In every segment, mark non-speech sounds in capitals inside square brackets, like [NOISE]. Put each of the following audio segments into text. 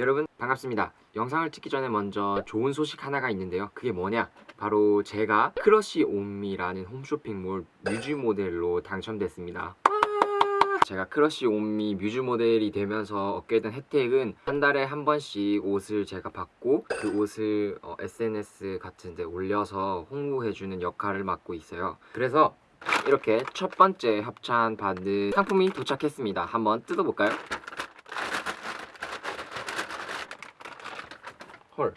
여러분 반갑습니다. 영상을 찍기 전에 먼저 좋은 소식 하나가 있는데요. 그게 뭐냐? 바로 제가 크러쉬 온미라는 홈쇼핑몰 뮤즈 모델로 당첨됐습니다. 제가 크러쉬 온미 뮤즈 모델이 되면서 얻게 된 혜택은 한 달에 한 번씩 옷을 제가 받고 그 옷을 어, SNS 같은 데 올려서 홍보해주는 역할을 맡고 있어요. 그래서 이렇게 첫 번째 협찬 받은 상품이 도착했습니다. 한번 뜯어볼까요? 헐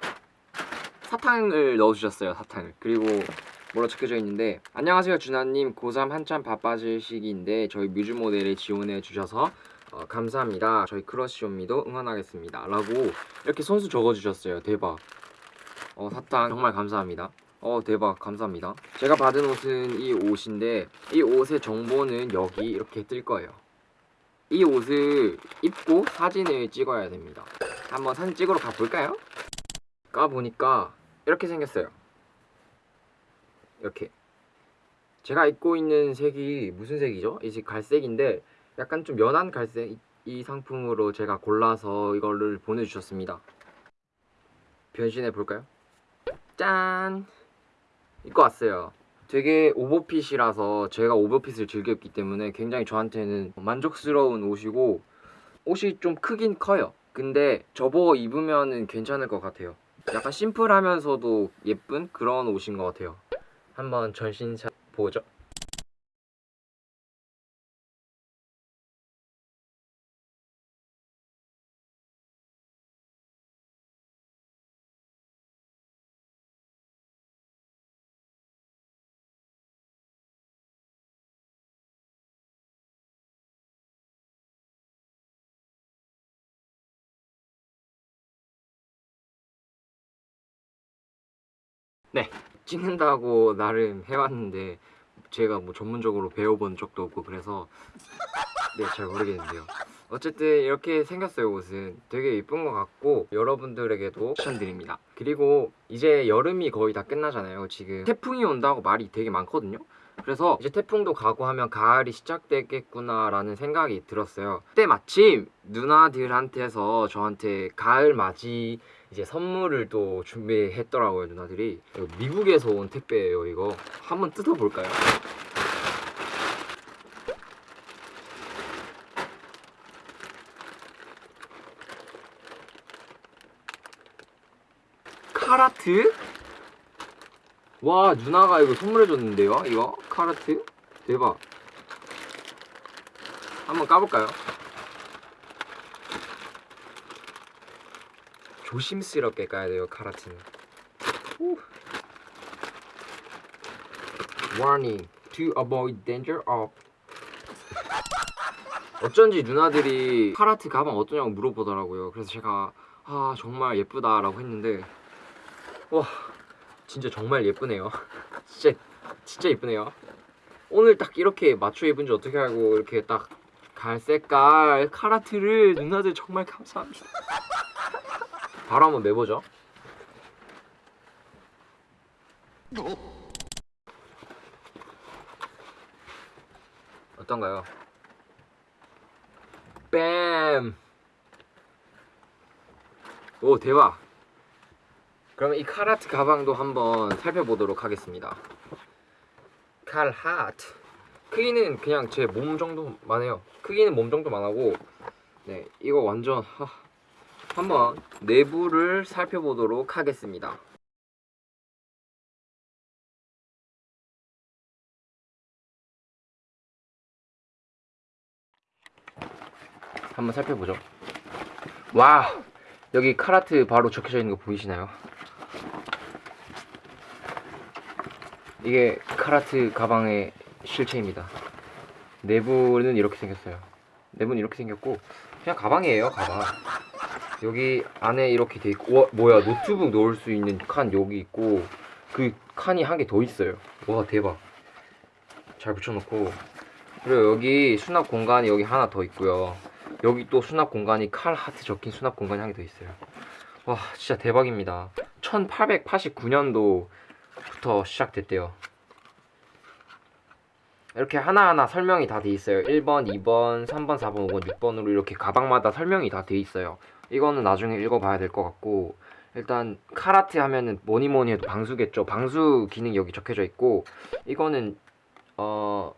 사탕을 넣어주셨어요 사탕을. 그리고 뭐라 적혀져 있는데 안녕하세요 준하님. 고3 한참 바빠질 시기인데 저희 뮤즈 모델에 지원해 주셔서 어, 감사합니다. 저희 크러쉬온미도 응원하겠습니다. 라고 이렇게 선수 적어주셨어요. 대박. 어 사탕 정말 감사합니다. 어 대박. 감사합니다. 제가 받은 옷은 이 옷인데 이 옷의 정보는 여기 이렇게 뜰 거예요. 이 옷을 입고 사진을 찍어야 됩니다. 한번 사진 찍으러 가볼까요? 까보니까 이렇게 생겼어요 이렇게 제가 입고 있는 색이 무슨 색이죠? 이색 갈색인데 약간 좀 연한 갈색 이, 이 상품으로 제가 골라서 이거를 보내주셨습니다 변신해 볼까요? 짠! 입고 왔어요 되게 오버핏이라서 제가 오버핏을 즐겨 입기 때문에 굉장히 저한테는 만족스러운 옷이고 옷이 좀 크긴 커요 근데 저보고 입으면 괜찮을 것 같아요 약간 심플하면서도 예쁜 그런 옷인 것 같아요. 한번 전신샷 보죠 네. 찍는다고 나름 해왔는데 제가 뭐 전문적으로 배워본 적도 없고 그래서 네 잘 모르겠는데요. 어쨌든 이렇게 생겼어요 옷은. 되게 예쁜 것 같고 여러분들에게도 추천드립니다. 그리고 이제 여름이 거의 다 끝나잖아요 지금. 태풍이 온다고 말이 되게 많거든요 그래서 이제 태풍도 가고 하면 가을이 시작되겠구나 라는 생각이 들었어요 그때 마침 누나들한테서 저한테 가을 맞이 이제 선물을 또 준비했더라고요 누나들이 미국에서 온 택배예요 이거 한번 뜯어볼까요? 카라트? 와 누나가 이거 선물해줬는데요 이거 카라트? 대박 한번 까볼까요? 조심스럽게 까야 돼요 카라트는 후. Warning to avoid danger of 어쩐지 누나들이 카라트 가방 어떠냐고 물어보더라고요 그래서 제가 아 정말 예쁘다 라고 했는데 와 진짜 정말 예쁘네요 [LAUGHS] 진짜 진짜 예쁘네요. 오늘 딱 이렇게 맞춰 입은 지 어떻게 알고 이렇게 딱 갈색깔 카라트를 누나들 정말 감사합니다. 바로 한번 매보죠. 어떤가요? 뺨! 오 대박. 그러면 이 카라트 가방도 한번 살펴보도록 하겠습니다 칼 하트 크기는 그냥 제 몸 정도만 해요. 크기는 몸 정도만 하고 네 이거 완전 하, 한번 내부를 살펴보도록 하겠습니다. 한번 살펴보죠. 와 여기 카라트 바로 적혀져 있는 거 보이시나요? 이게 카라트 가방의 실체입니다. 내부는 이렇게 생겼어요. 내부는 이렇게 생겼고 그냥 가방이에요 가방. 여기 안에 이렇게 돼 있고 와 뭐야 노트북 넣을 수 있는 칸 여기 있고 그 칸이 한 개 더 있어요. 와 대박. 잘 붙여놓고. 그리고 여기 수납 공간이 여기 하나 더 있고요. 여기 또 수납 공간이 칼 하트 적힌 수납 공간이 한 개 더 있어요. 와 진짜 대박입니다. 1889년도 부터 시작됐대요 이렇게 하나하나 설명이 다 돼 있어요 1번, 2번, 3번, 4번, 5번, 6번으로 이렇게 가방마다 설명이 다 돼 있어요 이거는 나중에 읽어봐야 될 것 같고 일단 카라트 하면은 뭐니 뭐니 해도 방수겠죠. 방수 기능이 여기 적혀져 있고 이거는 어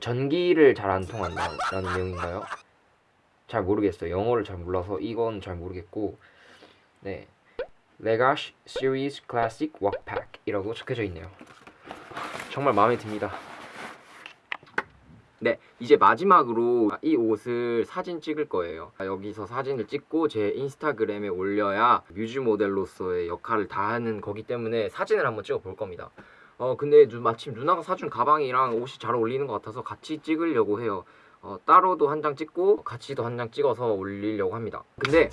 전기를 잘 안 통한다라는 내용인가요? 잘 모르겠어요. 영어를 잘 몰라서 이건 잘 모르겠고 네 legacy series classic work pack이라고 적혀져 있네요. 정말 마음에 듭니다. 네, 이제 마지막으로 이 옷을 사진 찍을 거예요. 여기서 사진을 찍고 제 인스타그램에 올려야 뮤즈 모델로서의 역할을 다하는 거기 때문에 사진을 한번 찍어 볼 겁니다. 어, 근데 누- 마침 누나가 사준 가방이랑 옷이 잘 어울리는 것 같아서 같이 찍으려고 해요. 어, 따로도 한 장 찍고 같이도 한 장 찍어서 올리려고 합니다. 근데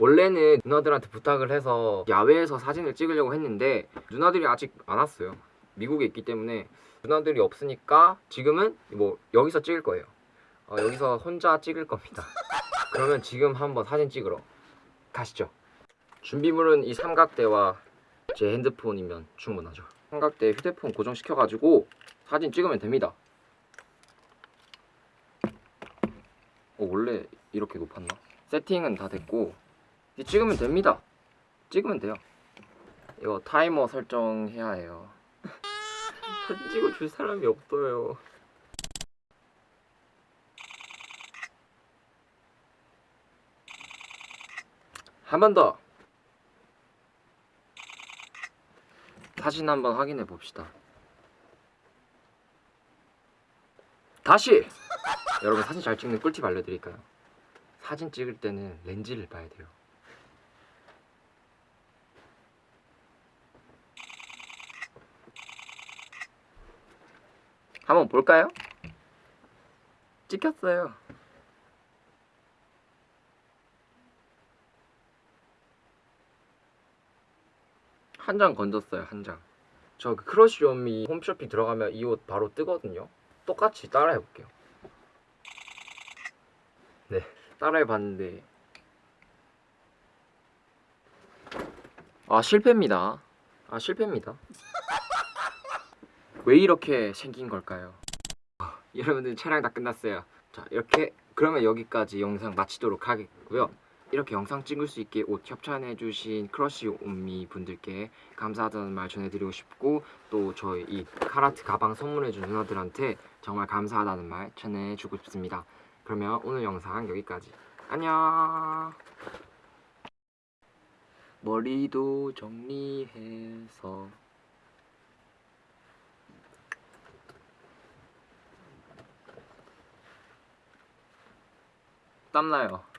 원래는 누나들한테 부탁을 해서 야외에서 사진을 찍으려고 했는데 누나들이 아직 안 왔어요. 미국에 있기 때문에 누나들이 없으니까 지금은 뭐 여기서 찍을 거예요. 어, 여기서 혼자 찍을 겁니다. [LAUGHS] 그러면 지금 한번 사진 찍으러 가시죠. 준비물은 이 삼각대와 제 핸드폰이면 충분하죠. 삼각대 휴대폰 고정시켜가지고 사진 찍으면 됩니다. 어, 원래 이렇게 높았나? 세팅은 다 됐고 찍으면 됩니다. 찍으면 돼요. 이거 타이머 설정해야 해요. [LAUGHS] 사진 찍어줄 사람이 없어요. 한 번 더. 사진 한번 확인해 봅시다. 다시. 여러분 사진 잘 찍는 꿀팁 알려드릴까요? 사진 찍을 때는 렌즈를 봐야 돼요. 한번 볼까요? 찍혔어요. 한 장 건졌어요, 한 장. 저기 크러쉬 온미 홈쇼핑 들어가면 이 옷 바로 뜨거든요. 똑같이 따라해 볼게요. 네, 따라해 봤는데 아 실패입니다. 아 실패입니다. 왜 이렇게 생긴 걸까요? 아, [LAUGHS] 여러분들 촬영 다 끝났어요. 자 이렇게 그러면 여기까지 영상 마치도록 하겠고요. 이렇게 영상 찍을 수 있게 옷 협찬해주신 크러쉬 온미 분들께 감사하다는 말 전해드리고 싶고 또 저희 이 카라트 가방 선물해준 누나들한테 정말 감사하다는 말 전해주고 싶습니다. 그러면 오늘 영상 여기까지. 안녕. 머리도 정리해서 땀나요.